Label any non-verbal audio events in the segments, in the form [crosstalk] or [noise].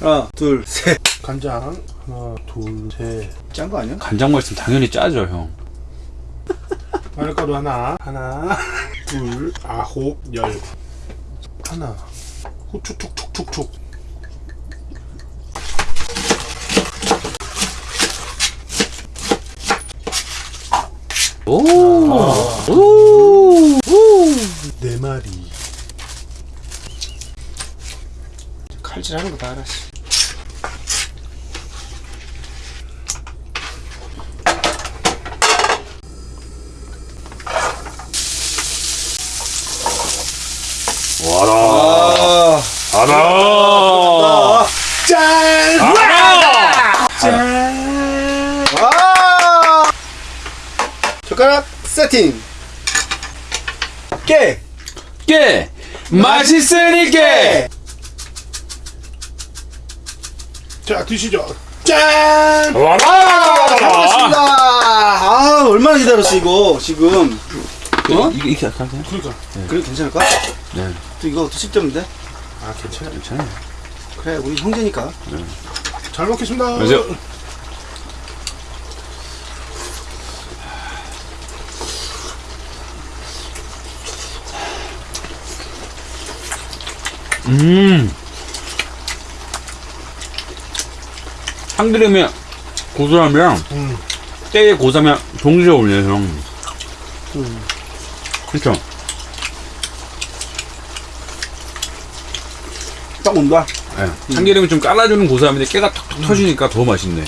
하나, 둘, 셋. 간장 하나 둘셋 짠 거 아니야? 간장만 있으면 당연히 짜죠 형 마늘가루 하나 하나 둘 아홉 열 하나 후추 툭툭툭툭 오! 오! 네 마리 칼질하는 거 다 알아. 씨. 와라 아, 와라 짠! 와라 짠! 와! 젓가락 세팅. 깨! 깨 맛있으니까 자 드시죠 짠! 와라 잘 먹겠습니다. 아, 얼마나 기다렸어, 이거, 지금. 어? 이거 이렇게 할까요? 그러니까 그래, 괜찮을까? 네 또 이거 또 씹던데? 아 괜찮아요 괜찮아요 그래, 우리 형제니까. 잘 먹겠습니다 맞아요 음 참기름의 고소함이랑 음. 깨의 고소함이 동시에 어울려요 형 음. 그쵸? 딱 온다. 네. 참기름이 좀 깔아주는 고소함인데 깨가 톡톡 터지니까 더 맛있네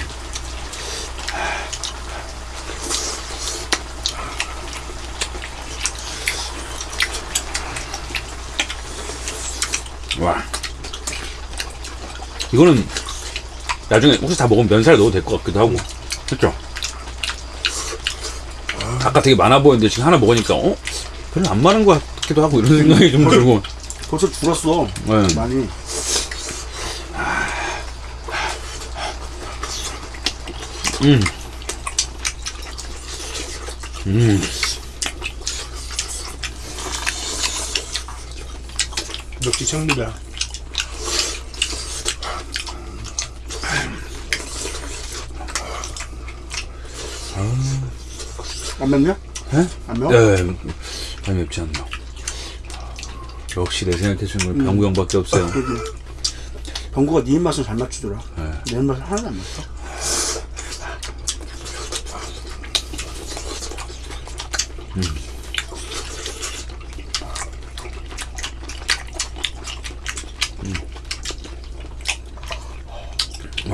와 이거는 나중에 혹시 다 먹으면 면살 넣어도 될 것 같기도 하고 그쵸? 아까 되게 많아 보였는데 지금 하나 먹으니까 어? 별로 안 많은 것 같기도 하고 이런 생각이 좀 들고 벌써 줄었어. 네. 많이. 음. 음. 역시 청리다 안 맵냐? 에? 안 매워? 네, 많이 맵지 않나. 역시 내 생각해 주는 건 병구 형밖에 없어요. 그러게. 병구가 네 입맛을 잘 맞추더라. 네. 내 입맛을 하나도 안 맞춰.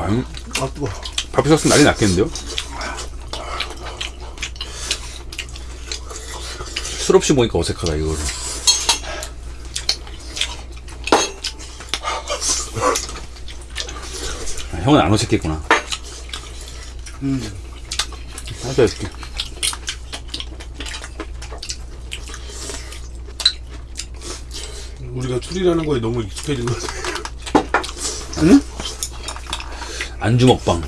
와, 형, 아, 뜨거. 밥 있었으면 난리 났겠는데요? 술 없이 보니까 어색하다, 이거를. 아, 형은 안 어색했구나. 음. 하자, 이렇게. 우리가 술이라는 거에 너무 익숙해진 것 같아 응? 안주 먹방.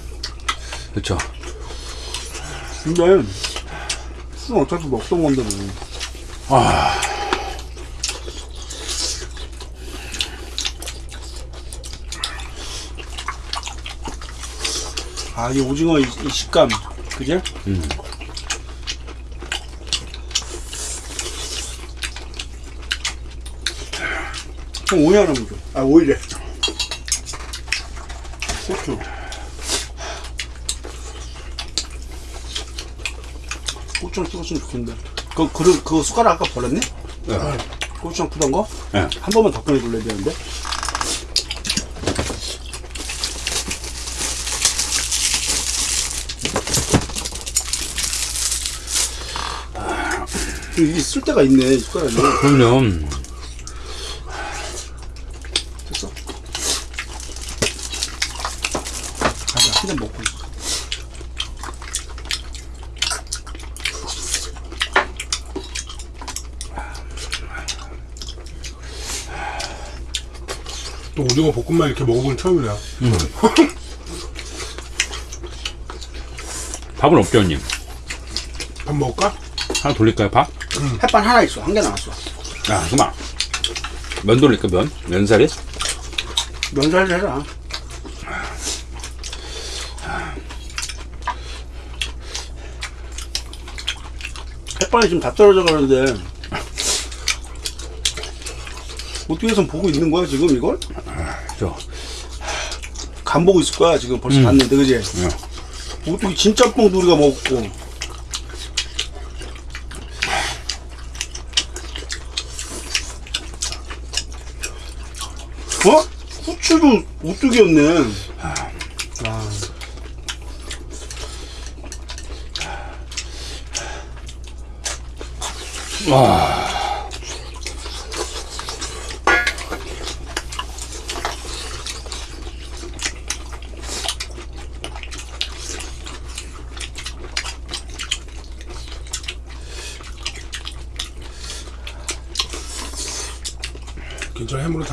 그쵸. 근데, 술은 어차피 먹던 건데, 뭐. 아, 이 오징어 이, 이 식감. 그지? 음. 형 오이 하나만 줘. 아, 오이래. 고추. 고추랑 찍었으면 좋겠는데. 그, 그, 그 숟가락 아까 버렸네? 네. 고추장 푸던 거? 네. 한 번만 더 꺼내둘래야 되는데. 이게 쓸 데가 있네, 이 숟가락이. 그럼요. 오징어 볶음밥 이렇게 먹어보는 처음이네요. 음. 밥은 없죠, 언니? 밥 먹을까? 하나 돌릴까요, 밥? 음. 햇반 하나 있어. 한 개 남았어. 아, 야, 그만. 면 돌릴까, 면? 면사리? 면사리 해라. 햇반이 지금 다 떨어져 가는데 어떻게 해서 보고 있는 거야 지금 이걸? 저간 보고 있을 거야 지금 벌써 갔는데 그지? 어떻게 진짜 뽕도 우리가 먹고 어? 후추도 오뚜기였네 아.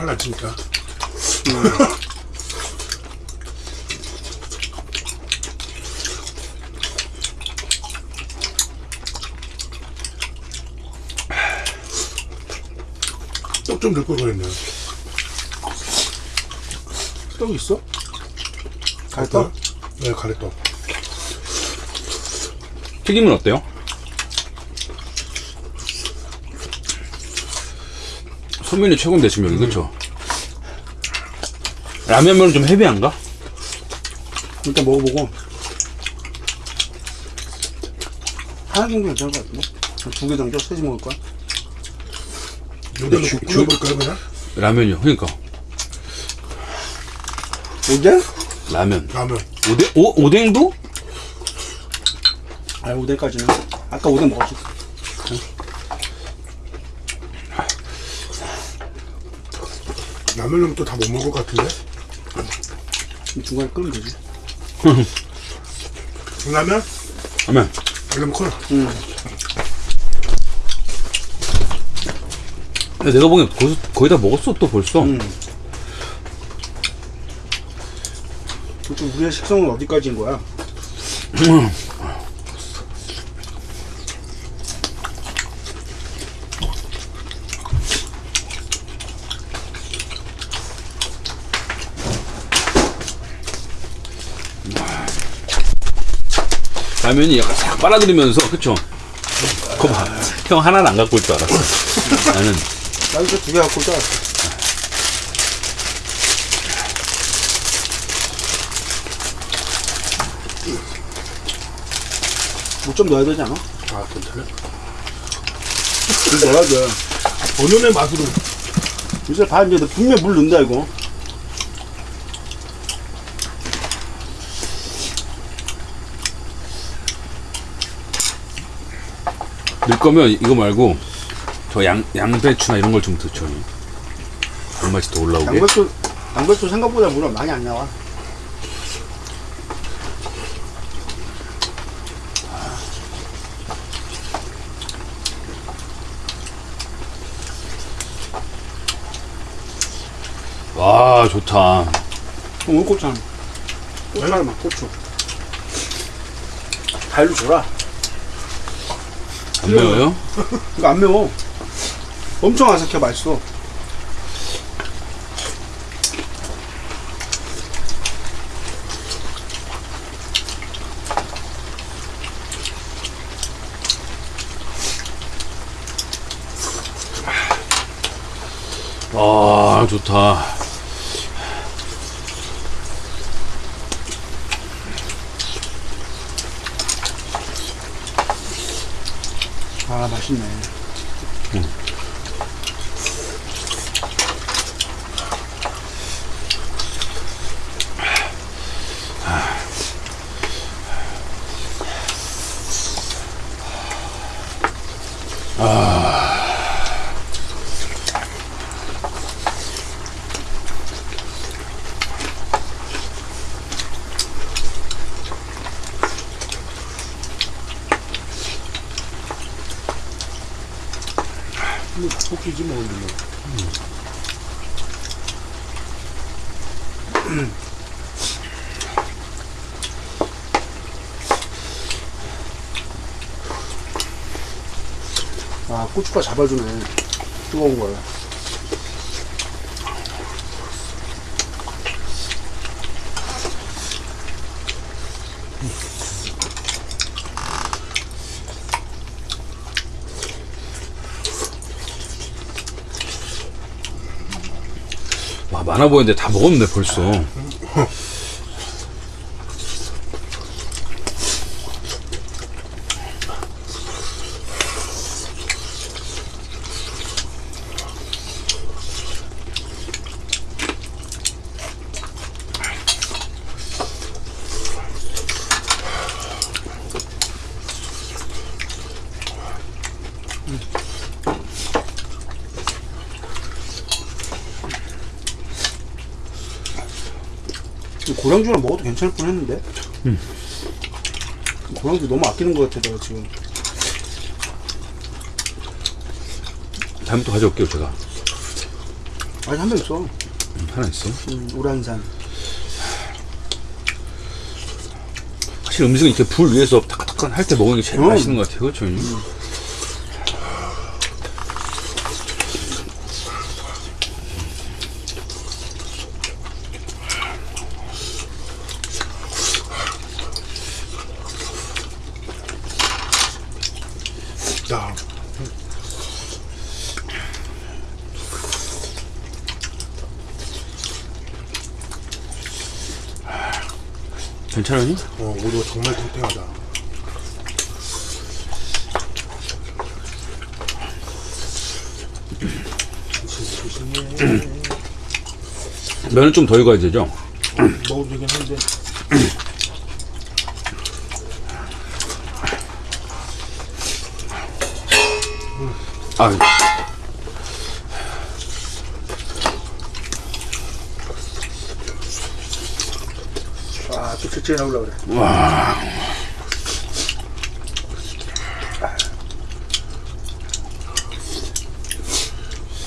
괜찮아 해물은 탈났으니까. 떡좀 넣을 걸 그랬네. 떡 있어? 갈떡? 네, 가래떡. 튀김은 어때요? 소면이 최고인데 지금 여기 그쵸? 라면면은 좀 헤비한가? 일단 먹어보고 하나 정도 괜찮을 것 같은데? 두 개 정도? 세지 먹을 거야? 여기다 주- 넣고 구워볼까요 그냥? 라면이요 그러니까 오뎅? 라면 라면. 오뎅? 오, 오뎅도? 아 오뎅까지는 아까 오뎅 먹었어 라면은 또 다 못 먹을 것 같은데? 중간에 끓으면 되지 라면? 라면 라면 커. 응 근데 내가 보기엔 거기서, 거의 다 먹었어 또 벌써 응. 도대체 우리의 식성은 어디까지인 거야? [clears throat] 라면이 약간 싹 빨아들이면서 그쵸? 그거 봐 형 하나는 안 갖고 올 줄 알았어 나는 나 이거 두개 갖고 있다 뭐좀 넣어야 되지 않아? 아, 괜찮아. 좀 넣어야 돼 본연의 맛으로. 이제 봐 이제 너 분명 물 넣는다 이거 넣을 거면 이거 말고 저 양, 양배추나 이런 걸 좀 넣죠 단맛이 더 올라오게. 양배추 양배추 생각보다 물은 많이 안 나와. 와 좋다. 오늘 고추 한 고추 하나만 고추. 갈로 줘라 안 매워요? 이거 안 매워. 엄청 아삭해 맛있어. 아 좋다 아 맛있네 토끼지 뭐. 뭐. 아 고춧가 잡아주네 뜨거운 걸 많아 보이는데 다 먹었는데 벌써. 고량주랑 먹어도 괜찮을 뻔 했는데. 고량주 너무 아끼는 것 같아, 내가 지금. 다음에 또 가져올게요 제가. 아니, 한명 있어. 음, 하나 있어. 음, 우란산. 사실 음식은 이렇게 불 위에서 타끈타끈 할때 먹는 게 제일 음. 맛있는 것 같아요. 그렇죠? 야, 괜찮으니? 어, 오리가 정말 탱탱하다. [clears throat] 조심조심해. 면은 좀 더 익어야 되죠? 먹어도 되긴 한데. 아, 아, 또 채채 나오려고 그래. 와.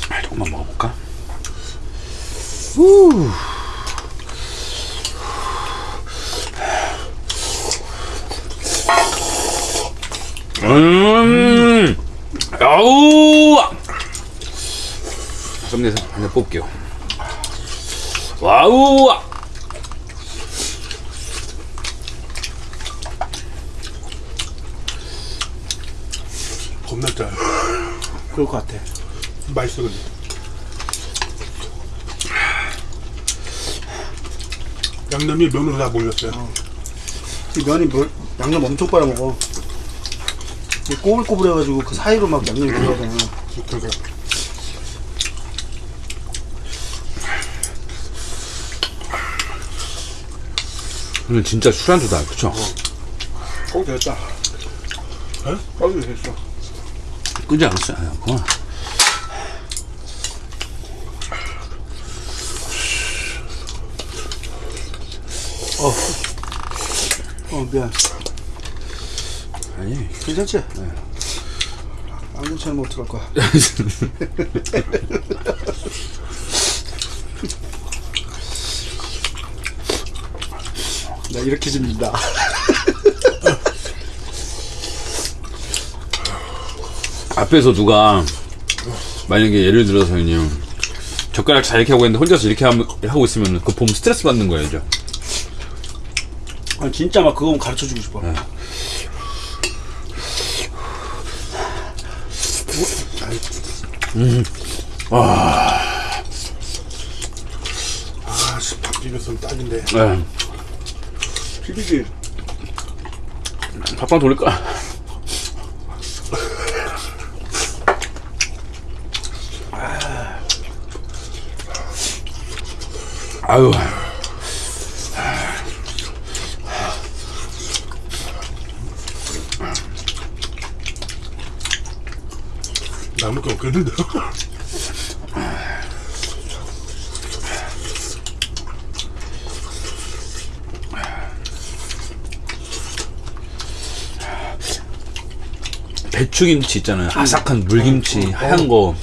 아, 조금만 먹어볼까? 음, 아우! 한잔 뽑게요. 와우! 겁나 짜. 그럴 것 같아. 맛있어, 근데. 양념이 면으로 다 몰렸어요. 이 면이 뭘, 양념 엄청 빨아먹어. 꼬불꼬불해가지고 그 사이로 막 양념이 들어가잖아. 그러니까 오늘 진짜 술안주다, 그쵸? 거기 됐다. 에? 거기 됐어. 끄지 않았어요. 아, 그만. 어, 미안. 아니. 괜찮지? 안 괜찮으면 어떡할 거야. [laughs] 나 이렇게 집니다. [laughs] 앞에서 누가 만약에 예를 들어서 그냥 젓가락 잘 이렇게 하고 있는데 혼자서 이렇게 함- 하고 있으면 그거 보면 스트레스 받는 거예요, 죠 아, 진짜 막 그거 가르쳐 주고 싶어. 아, 씨, 밥 비볐으면 딱인데. 네. 비비지. 밥방 돌릴까? 아유. 남을 게 없겠는데. 배추김치 있잖아요. 아삭한 물김치, 하얀 거.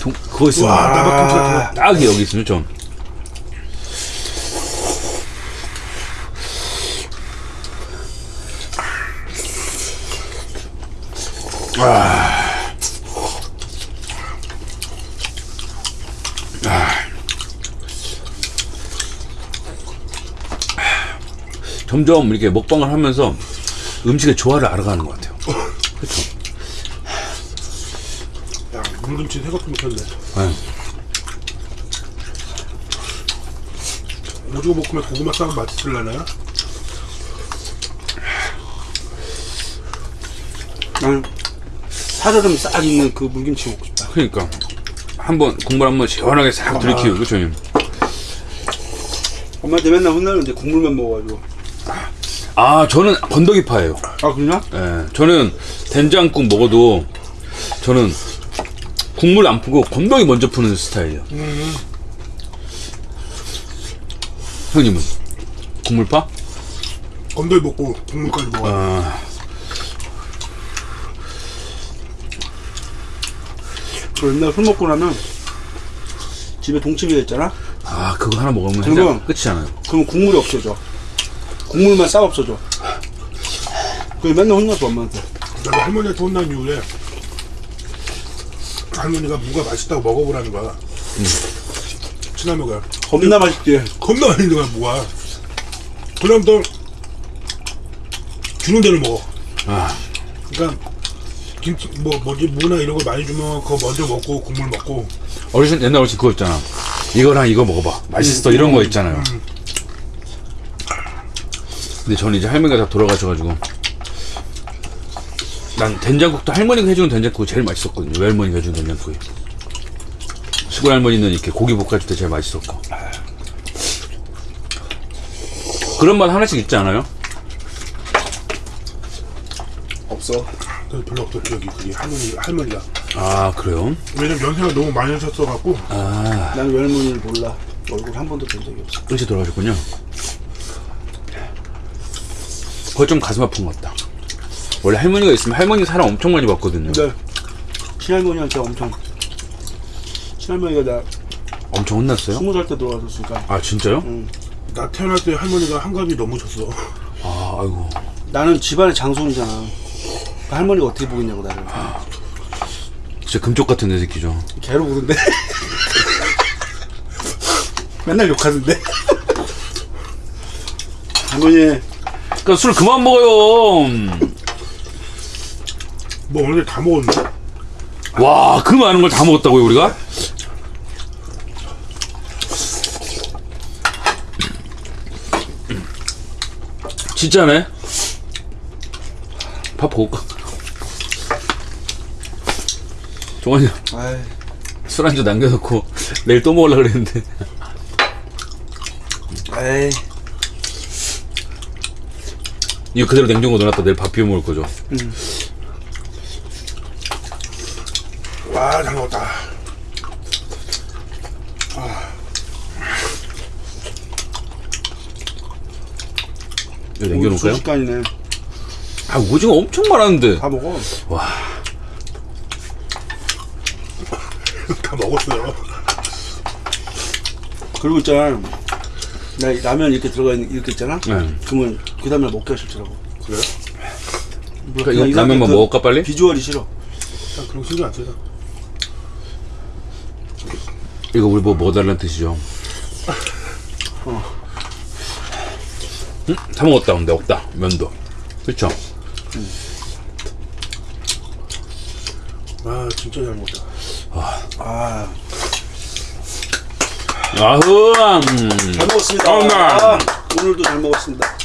동, 그거 있으면 와. 딱이 여기 있으면 좀. 점점 이렇게 먹방을 하면서 음식의 조화를 알아가는 것 같아요. [laughs] 야, 물 김치 생각도 못했네. 네. 오징어 볶음에 고구마 싸면 맛있을라나요? 나는 살얼음 싹 있는 그 물김치 먹고 싶다. 그러니까 한번 국물 한번 시원하게 싹 들이키고 그쵸 형님 엄마한테 맨날 혼나는데 국물만 먹어가지고. 아 저는 건더기파예요 아 그러냐? 예, 저는 된장국 먹어도 저는 국물 안 푸고 건더기 먼저 푸는 스타일이에요. 형님은 국물 파? 건더기 먹고 국물까지 먹어. 아, 그 옛날 술 먹고 나면 집에 동치미가 있잖아. 아 그거 하나 먹으면 해장 끝이잖아요. 그럼 국물이 없어져. 국물만 싹 없어져. 그래 맨날 혼나서 엄마한테. 나도 할머니한테 혼난 이후에 할머니가 무가 맛있다고 먹어보라는 거야. 친할머니가 겁나 맛있지. 겁나 맛있는 거야 무가. 그럼 또 주는 대로 먹어. 아, 그러니까 김치 뭐 뭐지 무나 이런 거 많이 주면 그거 먼저 먹고 국물 먹고 어르신 옛날 어르신 그거 있잖아. 이거랑 이거 먹어봐. 맛있어 이런 거 있잖아요. 근데 저는 이제 할머니가 다 돌아가셔가지고 난 된장국도 할머니가 해주는 된장국이 제일 맛있었거든요. 외할머니가 해주는 된장국이. 시골 할머니는 이렇게 고기 볶아줄 때 제일 맛있었고. 그런 맛 하나씩 있지 않아요? 없어. 그래서 별로 없어 여기 그게 할머니 할머니가 아 그래요? 왜냐면 연세가 너무 많이 하셨어 갖고 아 나는 외할머니를 몰라. 얼굴 한 번도 본 적이 없어. 일찍 돌아가셨군요. 그거 좀 가슴 아픈 것 같다. 원래 할머니가 있으면 할머니 사람 엄청 많이 봤거든요. 근데 친할머니한테 엄청 친할머니가 나 엄청 혼났어요? 스무 살 때 돌아가셨으니까 아 진짜요? 응. 나 태어날 때 할머니가 한갑이 넘으셨어. 아 아이고 나는 집안의 장손이잖아. 그러니까 할머니가 어떻게 보겠냐고 나를. 진짜 금쪽 같은 내 새끼죠. 개로 부른데. [laughs] 맨날 욕하는데. [laughs] 할머니 그러니까 술 그만 먹어요. 뭐 오늘 다 먹었네. 와, 그 많은 걸 다 먹었다고요, 우리가? 진짜네? 밥 먹을까? 종환이 술한잔 남겨놓고 내일 또 먹으려고 그랬는데 에이 이거 그대로 냉장고 넣어놨다 내일 밥 비워 먹을 거죠 와, 잘 먹었다. 이거 남겨놓을까요? 순식간이네. 아 오징어 엄청 많았는데 다 먹어. [laughs] 다 먹었어요. 그리고 있잖아. 나 라면 이렇게 들어가 있는 이렇게 있잖아. 네. 그러면 그 다음에 먹기가 싫더라고. 그래요? 그러니까 이거 라면만 그 먹을까 빨리? 비주얼이 싫어. 난 그런 거 신경 안 써요. 이거 우리 뭐 먹어달라는 뜻이죠 응? 다 먹었다 근데 없다 면도 그쵸? 아, 진짜 잘 먹었다. 아, 아흐 음. 잘 먹었습니다. 아, 오늘도 잘 먹었습니다.